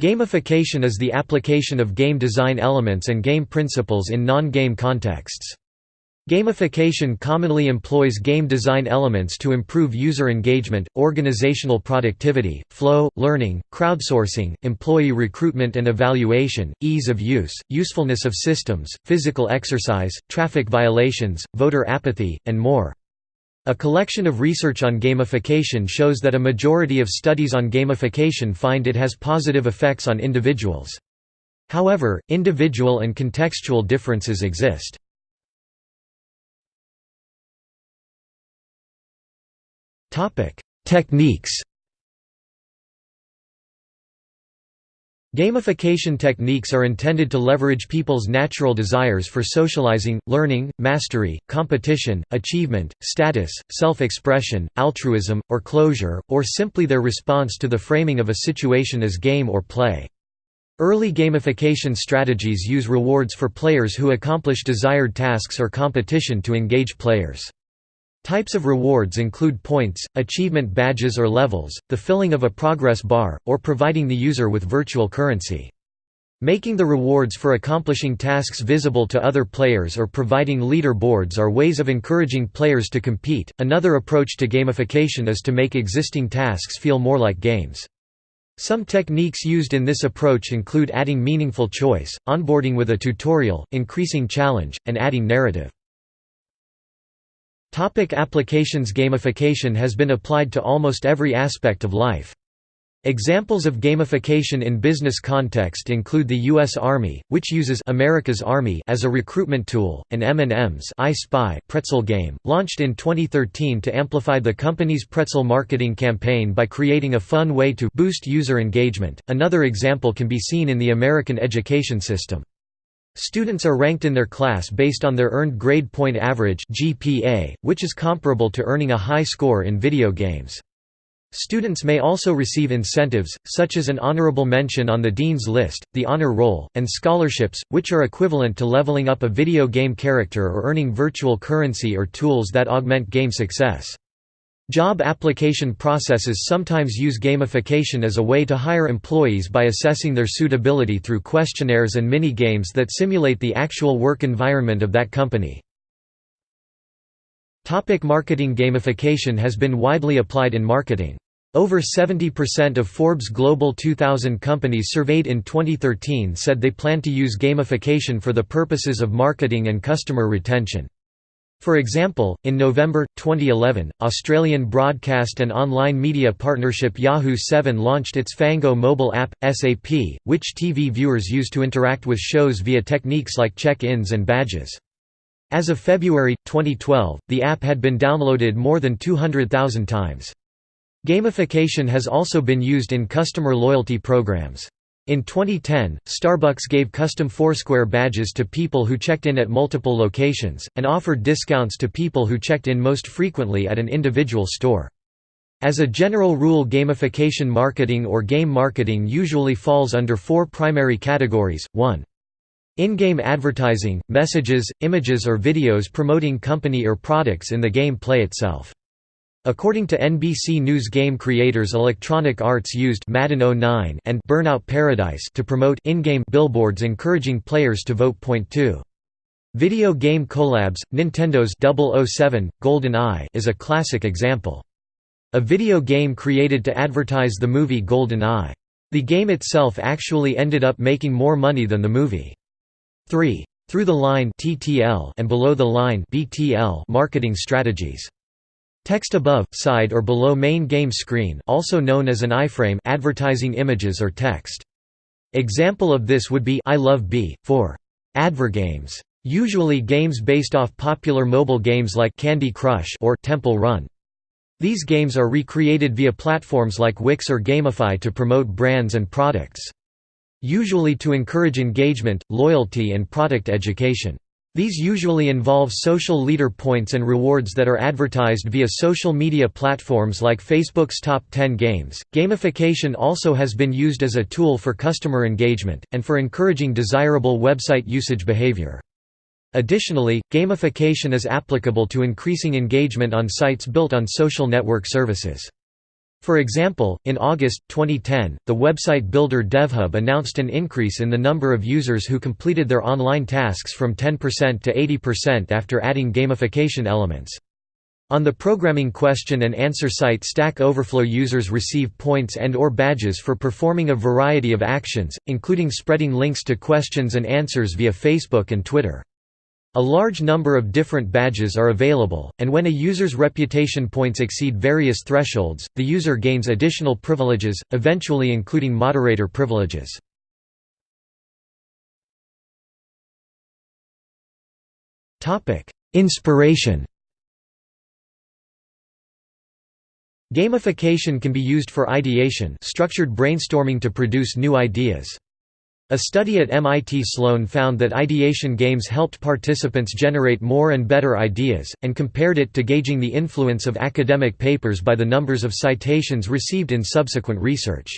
Gamification is the application of game design elements and game principles in non-game contexts. Gamification commonly employs game design elements to improve user engagement, organizational productivity, flow, learning, crowdsourcing, employee recruitment and evaluation, ease of use, usefulness of systems, physical exercise, traffic violations, voter apathy, and more. A collection of research on gamification shows that a majority of studies on gamification find it has positive effects on individuals. However, individual and contextual differences exist. Topic: Techniques Gamification techniques are intended to leverage people's natural desires for socializing, learning, mastery, competition, achievement, status, self-expression, altruism, or closure, or simply their response to the framing of a situation as game or play. Early gamification strategies use rewards for players who accomplish desired tasks or competition to engage players. Types of rewards include points, achievement badges or levels, the filling of a progress bar, or providing the user with virtual currency. Making the rewards for accomplishing tasks visible to other players or providing leader boards are ways of encouraging players to compete. Another approach to gamification is to make existing tasks feel more like games. Some techniques used in this approach include adding meaningful choice, onboarding with a tutorial, increasing challenge, and adding narrative. Topic applications Gamification has been applied to almost every aspect of life. Examples of gamification in business context include the U.S. Army, which uses America's Army as a recruitment tool, and M&M's I Spy pretzel game, launched in 2013 to amplify the company's pretzel marketing campaign by creating a fun way to boost user engagement. Another example can be seen in the American education system. Students are ranked in their class based on their earned grade point average (GPA), which is comparable to earning a high score in video games. Students may also receive incentives, such as an honorable mention on the Dean's List, the Honor Roll, and scholarships, which are equivalent to leveling up a video game character or earning virtual currency or tools that augment game success. Job application processes sometimes use gamification as a way to hire employees by assessing their suitability through questionnaires and mini-games that simulate the actual work environment of that company. Topic marketing Gamification has been widely applied in marketing. Over 70% of Forbes Global 2000 companies surveyed in 2013 said they plan to use gamification for the purposes of marketing and customer retention. For example, in November, 2011, Australian broadcast and online media partnership Yahoo 7 launched its Fango mobile app, SAP, which TV viewers use to interact with shows via techniques like check-ins and badges. As of February, 2012, the app had been downloaded more than 200,000 times. Gamification has also been used in customer loyalty programs. In 2010, Starbucks gave custom Foursquare badges to people who checked in at multiple locations, and offered discounts to people who checked in most frequently at an individual store. As a general rule gamification marketing or game marketing usually falls under four primary categories, 1. In-game advertising, messages, images or videos promoting company or products in the game play itself. According to NBC News game creators Electronic Arts used Madden 09 and Burnout Paradise to promote in-game billboards encouraging players to vote. Point 2. Video game collabs, Nintendo's 007, Golden Eye is a classic example. A video game created to advertise the movie Golden Eye. The game itself actually ended up making more money than the movie. 3. Through the line and below the line marketing strategies. Text above, side or below main game screen also known as an iframe advertising images or text. Example of this would be I love B, for advergames. Usually games based off popular mobile games like Candy Crush or Temple Run. These games are recreated via platforms like Wix or Gamify to promote brands and products. Usually to encourage engagement, loyalty and product education. These usually involve social leader points and rewards that are advertised via social media platforms like Facebook's Top 10 Games. Gamification also has been used as a tool for customer engagement, and for encouraging desirable website usage behavior. Additionally, gamification is applicable to increasing engagement on sites built on social network services. For example, in August, 2010, the website builder DevHub announced an increase in the number of users who completed their online tasks from 10% to 80% after adding gamification elements. On the programming question and answer site Stack Overflow users receive points and or badges for performing a variety of actions, including spreading links to questions and answers via Facebook and Twitter. A large number of different badges are available, and when a user's reputation points exceed various thresholds, the user gains additional privileges, eventually including moderator privileges. Inspiration Gamification can be used for ideation structured brainstorming to produce new ideas. A study at MIT Sloan found that ideation games helped participants generate more and better ideas, and compared it to gauging the influence of academic papers by the numbers of citations received in subsequent research.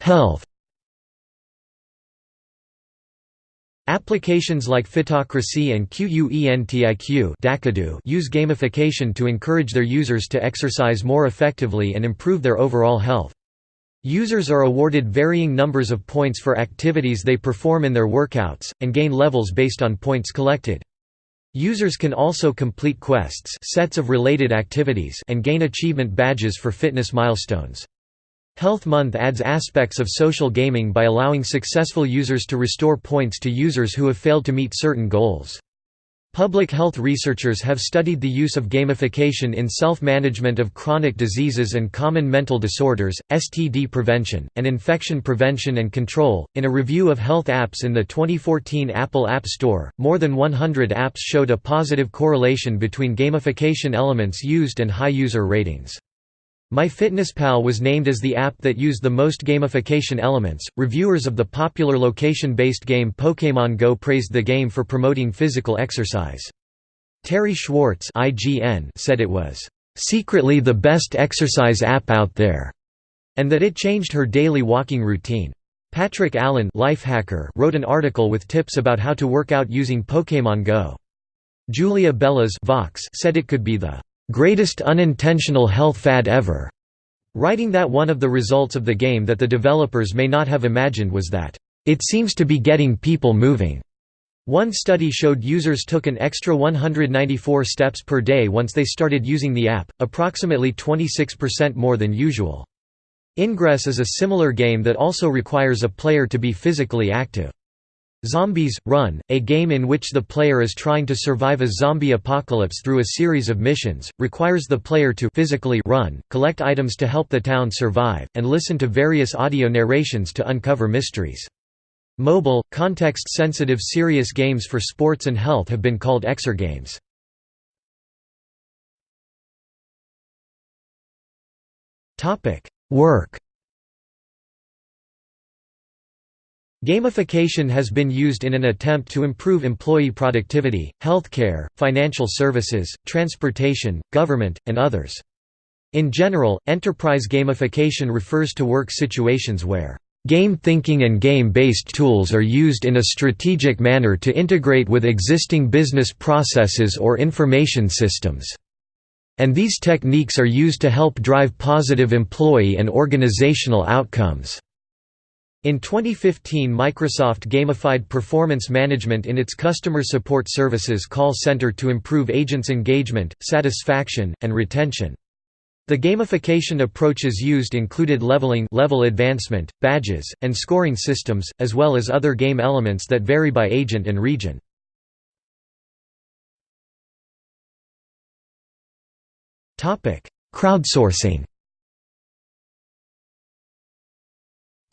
Health Applications like Fitocracy and QUENTIQ use gamification to encourage their users to exercise more effectively and improve their overall health. Users are awarded varying numbers of points for activities they perform in their workouts, and gain levels based on points collected. Users can also complete quests sets of related activities and gain achievement badges for fitness milestones. Health Month adds aspects of social gaming by allowing successful users to restore points to users who have failed to meet certain goals. Public health researchers have studied the use of gamification in self-management of chronic diseases and common mental disorders, STD prevention, and infection prevention and control. In a review of health apps in the 2014 Apple App Store, more than 100 apps showed a positive correlation between gamification elements used and high user ratings. MyFitnessPal was named as the app that used the most gamification elements. Reviewers of the popular location based game Pokémon Go praised the game for promoting physical exercise. Terri Schwartz IGN said it was, secretly the best exercise app out there, and that it changed her daily walking routine. Patrick Allan Lifehacker wrote an article with tips about how to work out using Pokémon Go. Julia Belluz Vox said it could be the greatest unintentional health fad ever, writing that one of the results of the game that the developers may not have imagined was that, it seems to be getting people moving. One study showed users took an extra 194 steps per day once they started using the app, approximately 26% more than usual. Ingress is a similar game that also requires a player to be physically active. Zombies, Run, a game in which the player is trying to survive a zombie apocalypse through a series of missions, requires the player to physically run, collect items to help the town survive, and listen to various audio narrations to uncover mysteries. Mobile, context-sensitive serious games for sports and health have been called exergames. Work Gamification has been used in an attempt to improve employee productivity, healthcare, financial services, transportation, government, and others. In general, enterprise gamification refers to work situations where Game thinking and game-based tools are used in a strategic manner to integrate with existing business processes or information systems. And these techniques are used to help drive positive employee and organizational outcomes. In 2015 Microsoft gamified performance management in its customer support services call center to improve agents' engagement, satisfaction, and retention. The gamification approaches used included leveling level advancement, badges, and scoring systems, as well as other game elements that vary by agent and region. Crowdsourcing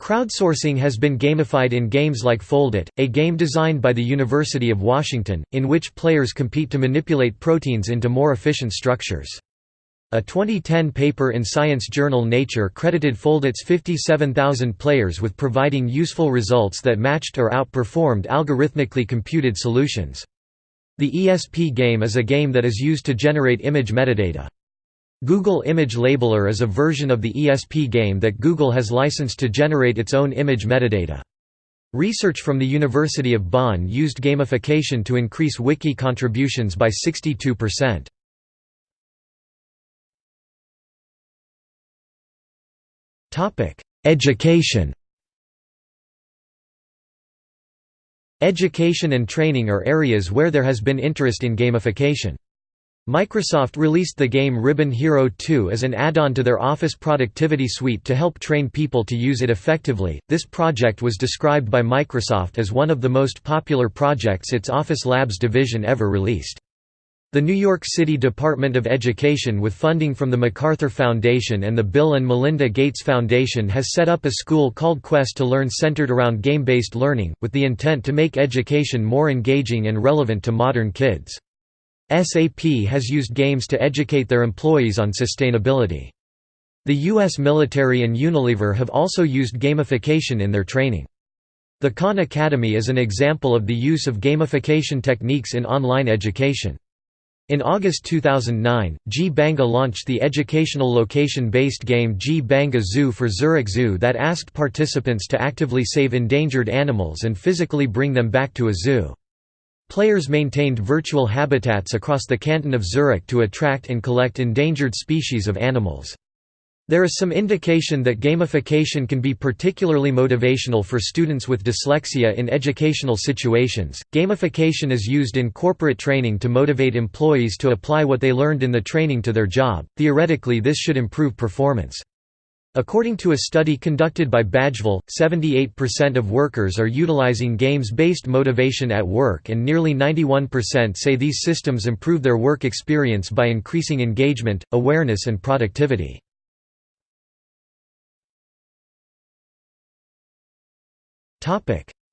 Crowdsourcing has been gamified in games like Foldit, a game designed by the University of Washington, in which players compete to manipulate proteins into more efficient structures. A 2010 paper in science journal Nature credited Foldit's 57,000 players with providing useful results that matched or outperformed algorithmically computed solutions. The ESP game is a game that is used to generate image metadata. Google Image Labeler is a version of the ESP game that Google has licensed to generate its own image metadata. Research from the University of Bonn used gamification to increase wiki contributions by 62%. Education Education and training are areas where there has been interest in gamification. Microsoft released the game Ribbon Hero 2 as an add-on to their Office Productivity Suite to help train people to use it effectively. This project was described by Microsoft as one of the most popular projects its Office Labs division ever released. The New York City Department of Education with funding from the MacArthur Foundation and the Bill and Melinda Gates Foundation has set up a school called Quest to Learn centered around game-based learning, with the intent to make education more engaging and relevant to modern kids. SAP has used games to educate their employees on sustainability. The U.S. military and Unilever have also used gamification in their training. The Khan Academy is an example of the use of gamification techniques in online education. In August 2009, Gbanga launched the educational location-based game Gbanga Zooh for Zurich Zoo that asked participants to actively save endangered animals and physically bring them back to a zoo. Players maintained virtual habitats across the canton of Zurich to attract and collect endangered species of animals. There is some indication that gamification can be particularly motivational for students with dyslexia in educational situations. Gamification is used in corporate training to motivate employees to apply what they learned in the training to their job. Theoretically, this should improve performance. According to a study conducted by Badgeville, 78% of workers are utilizing games-based motivation at work and nearly 91% say these systems improve their work experience by increasing engagement, awareness and productivity.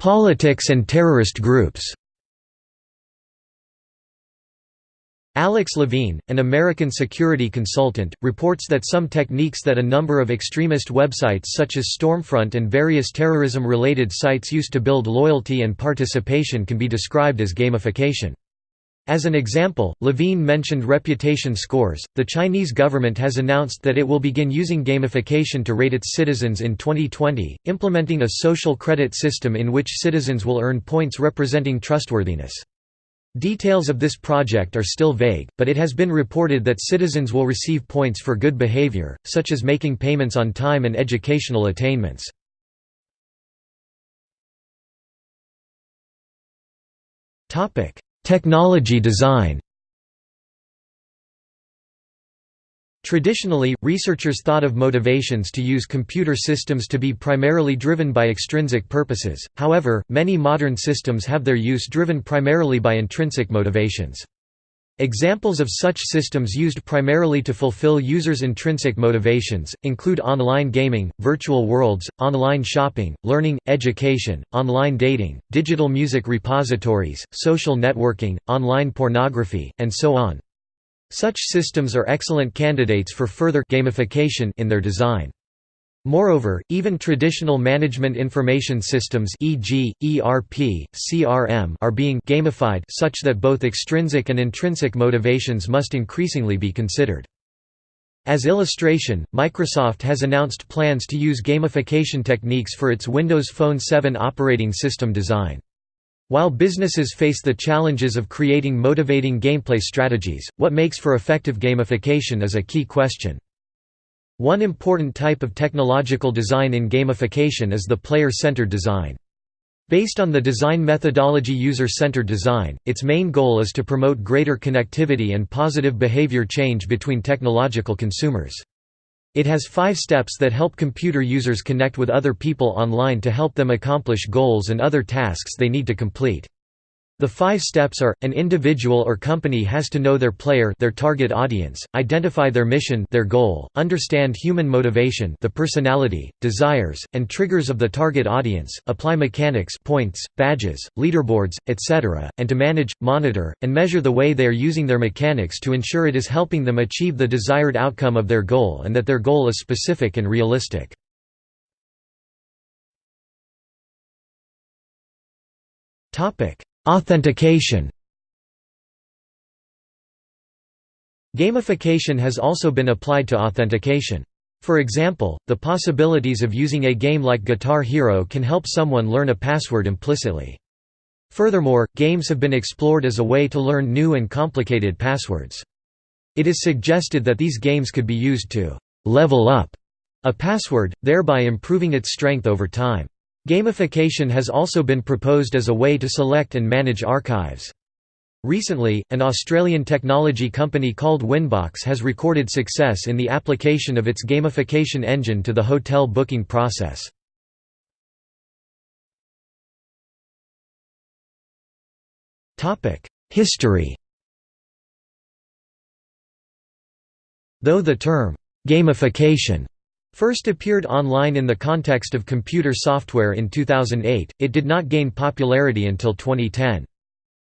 Politics and terrorist groups. Alex Levine, an American security consultant, reports that some techniques that a number of extremist websites such as Stormfront and various terrorism-related sites use to build loyalty and participation can be described as gamification. As an example, Levine mentioned reputation scores. The Chinese government has announced that it will begin using gamification to rate its citizens in 2020, implementing a social credit system in which citizens will earn points representing trustworthiness. Details of this project are still vague, but it has been reported that citizens will receive points for good behavior, such as making payments on time and educational attainments. Technology design Traditionally, researchers thought of motivations to use computer systems to be primarily driven by extrinsic purposes, however, many modern systems have their use driven primarily by intrinsic motivations. Examples of such systems used primarily to fulfill users' intrinsic motivations, include online gaming, virtual worlds, online shopping, learning, education, online dating, digital music repositories, social networking, online pornography, and so on. Such systems are excellent candidates for further gamification in their design. Moreover, even traditional management information systems e.g., ERP, CRM are being gamified such that both extrinsic and intrinsic motivations must increasingly be considered. As illustration, Microsoft has announced plans to use gamification techniques for its Windows Phone 7 operating system design. While businesses face the challenges of creating motivating gameplay strategies, what makes for effective gamification is a key question. One important type of technological design in gamification is the player-centered design. Based on the design methodology user-centered design, its main goal is to promote greater connectivity and positive behavior change between technological consumers. It has five steps that help computer users connect with other people online to help them accomplish goals and other tasks they need to complete. The five steps are, an individual or company has to know their player their target audience, identify their mission their goal, understand human motivation the personality, desires, and triggers of the target audience, apply mechanics points, badges, leaderboards, etc., and to manage, monitor, and measure the way they are using their mechanics to ensure it is helping them achieve the desired outcome of their goal and that their goal is specific and realistic. Topic Authentication Gamification has also been applied to authentication. For example, the possibilities of using a game like Guitar Hero can help someone learn a password implicitly. Furthermore, games have been explored as a way to learn new and complicated passwords. It is suggested that these games could be used to «level up» a password, thereby improving its strength over time. Gamification has also been proposed as a way to select and manage archives. Recently, an Australian technology company called Wynbox has recorded success in the application of its gamification engine to the hotel booking process. History Though the term, «gamification» first appeared online in the context of computer software in 2008, it did not gain popularity until 2010.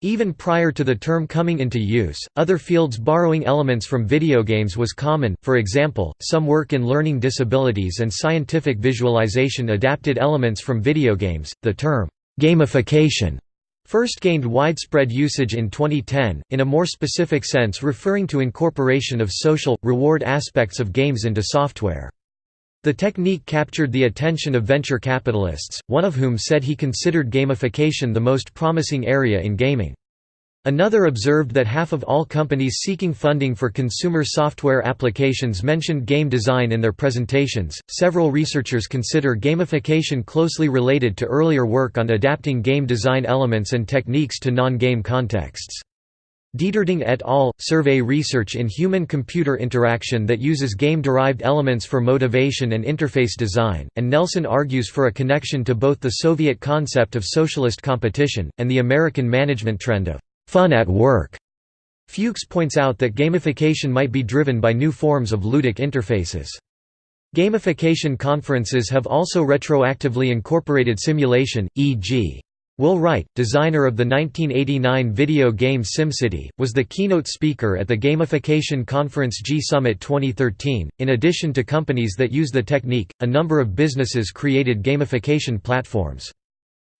Even prior to the term coming into use, other fields borrowing elements from video games was common, for example, some work in learning disabilities and scientific visualization adapted elements from video games. The term, gamification, first gained widespread usage in 2010, in a more specific sense referring to incorporation of social, reward aspects of games into software. The technique captured the attention of venture capitalists, one of whom said he considered gamification the most promising area in gaming. Another observed that half of all companies seeking funding for consumer software applications mentioned game design in their presentations. Several researchers consider gamification closely related to earlier work on adapting game design elements and techniques to non game contexts. Deterding et al. survey research in human-computer interaction that uses game-derived elements for motivation and interface design, and Nelson argues for a connection to both the Soviet concept of socialist competition, and the American management trend of «fun at work». Fuchs points out that gamification might be driven by new forms of ludic interfaces. Gamification conferences have also retroactively incorporated simulation, e.g. Will Wright, designer of the 1989 video game SimCity, was the keynote speaker at the gamification conference G Summit 2013. In addition to companies that use the technique, a number of businesses created gamification platforms.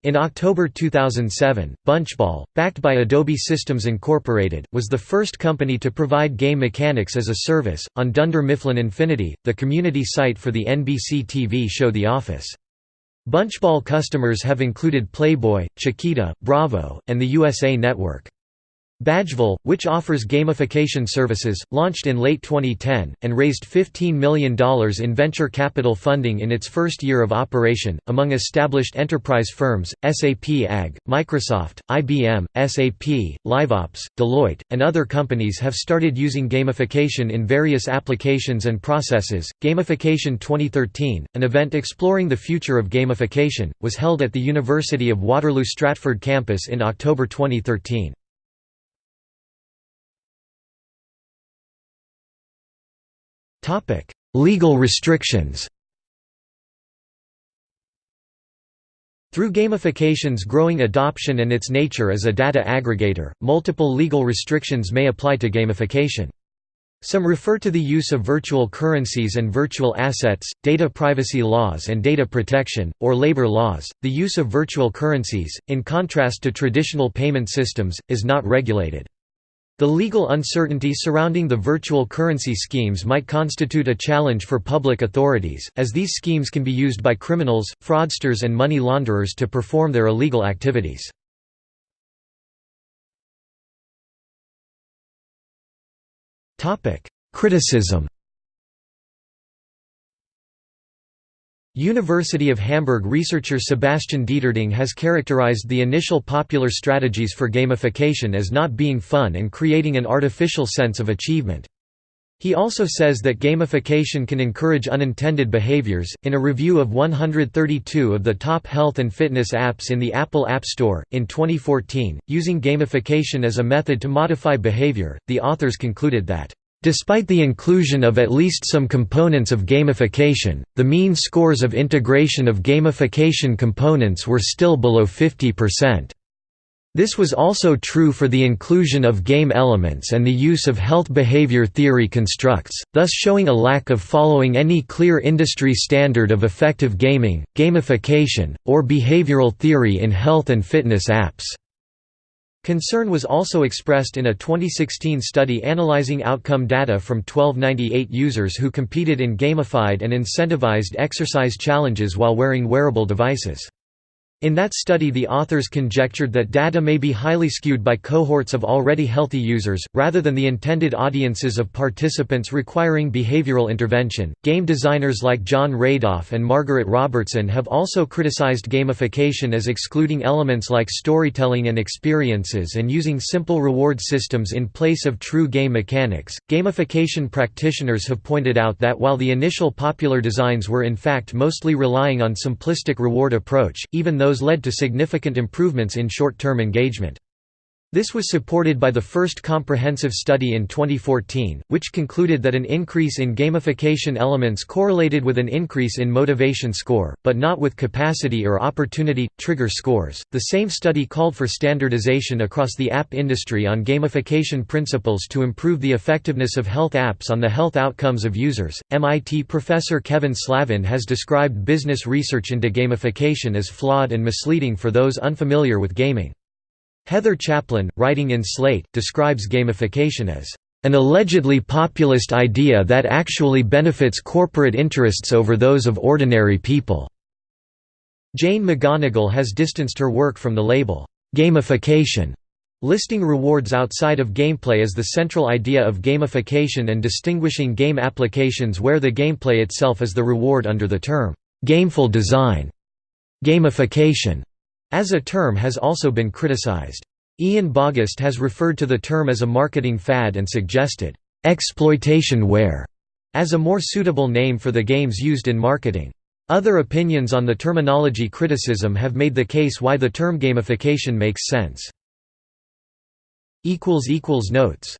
In October 2007, Bunchball, backed by Adobe Systems Incorporated, was the first company to provide game mechanics as a service, on Dunder Mifflin Infinity, the community site for the NBC TV show The Office. Bunchball customers have included Playboy, Chiquita, Bravo, and the USA Network. Badgeville, which offers gamification services, launched in late 2010, and raised $15 million in venture capital funding in its first year of operation. Among established enterprise firms, SAP AG, Microsoft, IBM, SAP, LiveOps, Deloitte, and other companies have started using gamification in various applications and processes. Gamification 2013, an event exploring the future of gamification, was held at the University of Waterloo Stratford campus in October 2013. Legal restrictions Through gamification's growing adoption and its nature as a data aggregator, multiple legal restrictions may apply to gamification. Some refer to the use of virtual currencies and virtual assets, data privacy laws and data protection, or labor laws. The use of virtual currencies, in contrast to traditional payment systems, is not regulated. The legal uncertainty surrounding the virtual currency schemes might constitute a challenge for public authorities, as these schemes can be used by criminals, fraudsters and money launderers to perform their illegal activities. Criticism University of Hamburg researcher Sebastian Deterding has characterized the initial popular strategies for gamification as not being fun and creating an artificial sense of achievement. He also says that gamification can encourage unintended behaviors. In a review of 132 of the top health and fitness apps in the Apple App Store, in 2014, using gamification as a method to modify behavior, the authors concluded that Despite the inclusion of at least some components of gamification, the mean scores of integration of gamification components were still below 50%. This was also true for the inclusion of game elements and the use of health behavior theory constructs, thus showing a lack of following any clear industry standard of effective gaming, gamification, or behavioral theory in health and fitness apps. Concern was also expressed in a 2016 study analyzing outcome data from 1298 users who competed in gamified and incentivized exercise challenges while wearing wearable devices. In that study the authors conjectured that data may be highly skewed by cohorts of already healthy users, rather than the intended audiences of participants requiring behavioral intervention. Game designers like Jon Radoff and Margaret Robertson have also criticized gamification as excluding elements like storytelling and experiences and using simple reward systems in place of true game mechanics. Gamification practitioners have pointed out that while the initial popular designs were in fact mostly relying on simplistic reward approach, even though those led to significant improvements in short-term engagement. This was supported by the first comprehensive study in 2014, which concluded that an increase in gamification elements correlated with an increase in motivation score, but not with capacity or opportunity trigger scores. The same study called for standardization across the app industry on gamification principles to improve the effectiveness of health apps on the health outcomes of users. MIT professor Kevin Slavin has described business research into gamification as flawed and misleading for those unfamiliar with gaming. Heather Chaplin, writing in Slate, describes gamification as an allegedly populist idea that actually benefits corporate interests over those of ordinary people." Jane McGonigal has distanced her work from the label, "'gamification' listing rewards outside of gameplay as the central idea of gamification and distinguishing game applications where the gameplay itself is the reward under the term, "'gameful design' gamification as a term has also been criticized. Ian Bogost has referred to the term as a marketing fad and suggested, "'exploitationware' as a more suitable name for the games used in marketing. Other opinions on the terminology criticism have made the case why the term gamification makes sense. Notes